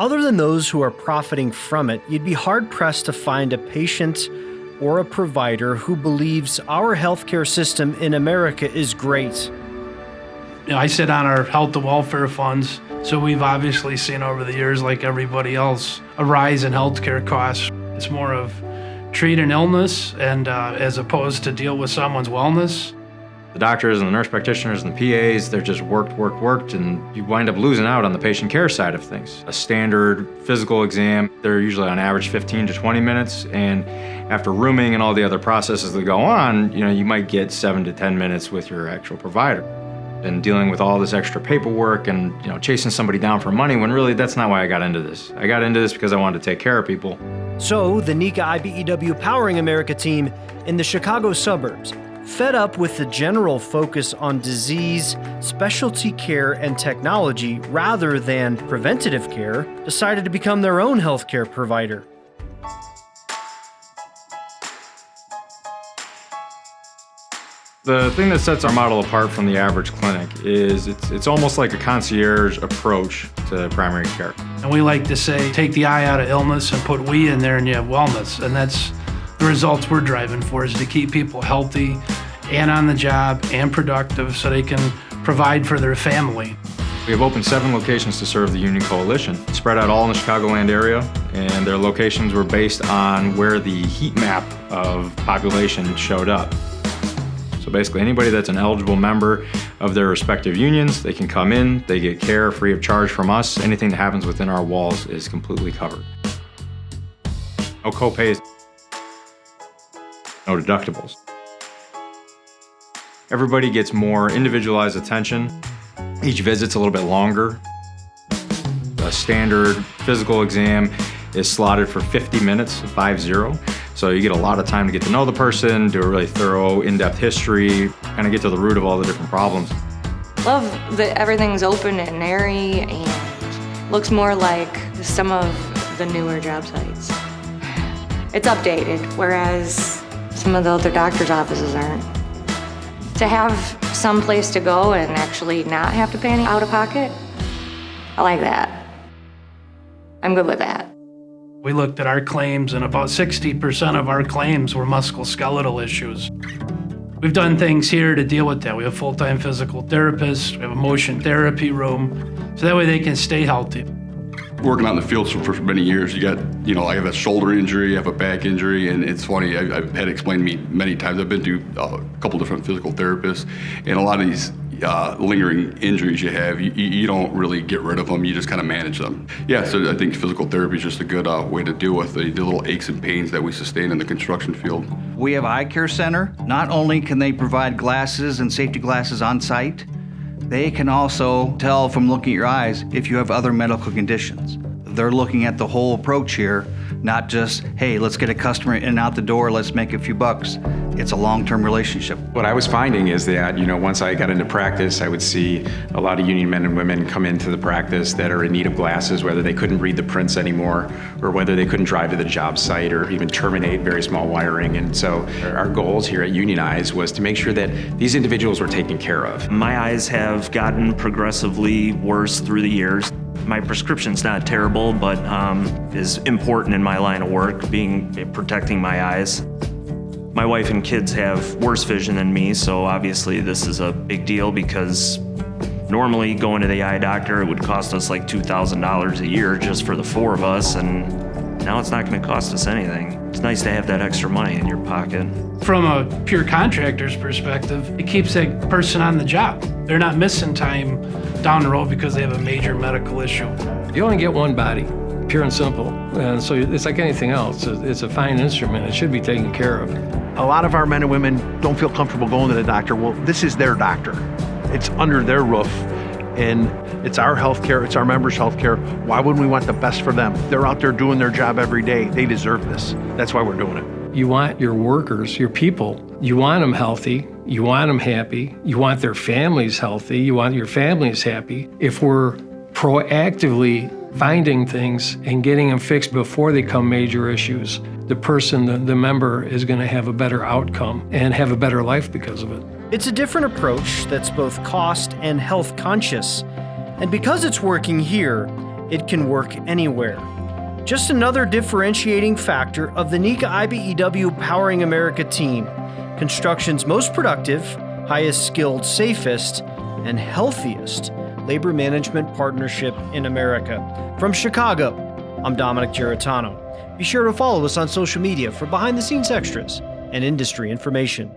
Other than those who are profiting from it, you'd be hard pressed to find a patient or a provider who believes our healthcare system in America is great. I sit on our health and welfare funds, so we've obviously seen over the years, like everybody else, a rise in healthcare costs. It's more of treat an illness and uh, as opposed to deal with someone's wellness. The doctors and the nurse practitioners and the PAs, they're just worked, worked, worked, and you wind up losing out on the patient care side of things. A standard physical exam, they're usually on average 15 to 20 minutes, and after rooming and all the other processes that go on, you know, you might get seven to 10 minutes with your actual provider. And dealing with all this extra paperwork and, you know, chasing somebody down for money when really that's not why I got into this. I got into this because I wanted to take care of people. So, the NECA IBEW Powering America team in the Chicago suburbs Fed up with the general focus on disease, specialty care, and technology rather than preventative care, decided to become their own healthcare provider. The thing that sets our model apart from the average clinic is it's, it's almost like a concierge approach to primary care. And we like to say, take the I out of illness and put we in there and you have wellness. And that's the results we're driving for is to keep people healthy and on the job and productive so they can provide for their family. We have opened seven locations to serve the Union Coalition, spread out all in the Chicagoland area, and their locations were based on where the heat map of population showed up. So basically anybody that's an eligible member of their respective unions, they can come in, they get care free of charge from us. Anything that happens within our walls is completely covered. No copays, no deductibles. Everybody gets more individualized attention. Each visit's a little bit longer. A standard physical exam is slotted for 50 minutes, 5-0. So you get a lot of time to get to know the person, do a really thorough, in-depth history, kind of get to the root of all the different problems. Love that everything's open and airy and looks more like some of the newer job sites. It's updated, whereas some of the other doctor's offices aren't. To have some place to go and actually not have to pay any out of pocket, I like that. I'm good with that. We looked at our claims and about 60% of our claims were musculoskeletal issues. We've done things here to deal with that. We have full-time physical therapists, we have a motion therapy room, so that way they can stay healthy working out in the field for many years, you got, you know, I have a shoulder injury, I have a back injury, and it's funny, I, have had it explained to me many times. I've been to a couple different physical therapists, and a lot of these uh, lingering injuries you have, you, you, don't really get rid of them, you just kind of manage them. Yeah, so I think physical therapy is just a good uh, way to deal with the, the little aches and pains that we sustain in the construction field. We have Eye Care Center. Not only can they provide glasses and safety glasses on site, they can also tell from looking at your eyes if you have other medical conditions. They're looking at the whole approach here, not just, hey, let's get a customer in and out the door, let's make a few bucks. It's a long-term relationship. What I was finding is that, you know, once I got into practice, I would see a lot of union men and women come into the practice that are in need of glasses, whether they couldn't read the prints anymore, or whether they couldn't drive to the job site, or even terminate very small wiring. And so our goals here at Union Eyes was to make sure that these individuals were taken care of. My eyes have gotten progressively worse through the years. My prescription's not terrible, but um, is important in my line of work, being protecting my eyes. My wife and kids have worse vision than me, so obviously this is a big deal because normally going to the eye doctor, it would cost us like $2,000 a year just for the four of us, and now it's not gonna cost us anything. It's nice to have that extra money in your pocket. From a pure contractor's perspective, it keeps that person on the job. They're not missing time down the road because they have a major medical issue. You only get one body pure and simple. And so it's like anything else. It's a fine instrument. It should be taken care of. A lot of our men and women don't feel comfortable going to the doctor. Well, this is their doctor. It's under their roof and it's our healthcare, it's our members' healthcare. Why wouldn't we want the best for them? They're out there doing their job every day. They deserve this. That's why we're doing it. You want your workers, your people, you want them healthy, you want them happy, you want their families healthy, you want your families happy. If we're proactively finding things and getting them fixed before they become major issues, the person, the, the member, is going to have a better outcome and have a better life because of it. It's a different approach that's both cost and health conscious. And because it's working here, it can work anywhere. Just another differentiating factor of the NECA IBEW Powering America team, construction's most productive, highest skilled, safest, and healthiest labor management partnership in America. From Chicago, I'm Dominic Giratano. Be sure to follow us on social media for behind the scenes extras and industry information.